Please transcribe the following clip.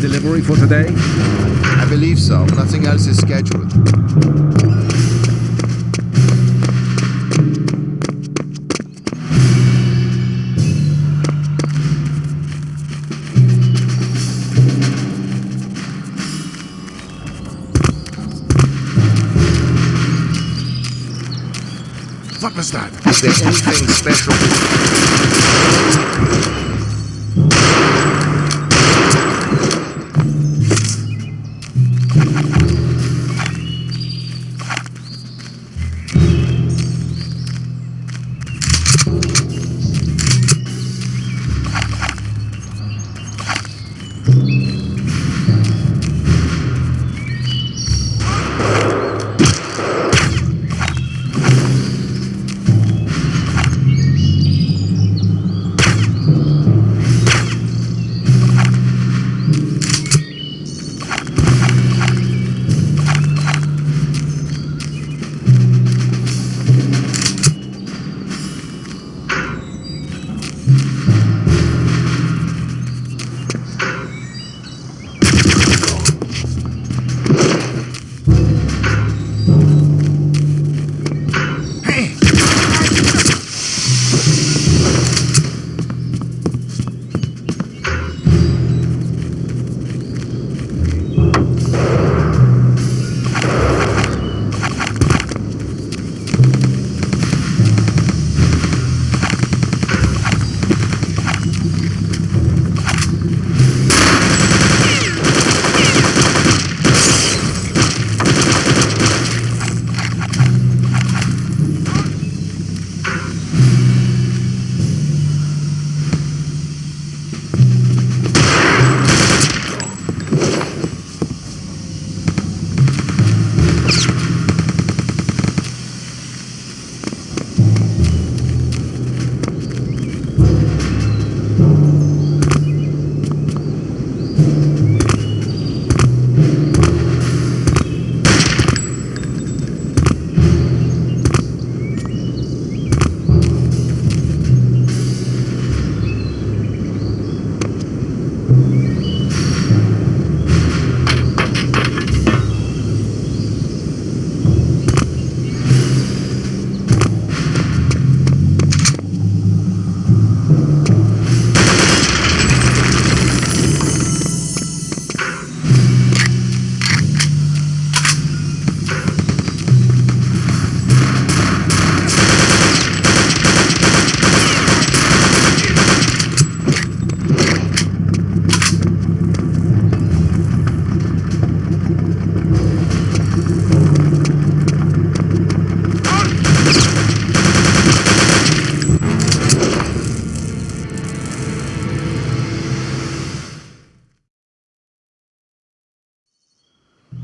Delivery for today? I believe so. Nothing else is scheduled. What was that? Is there anything special?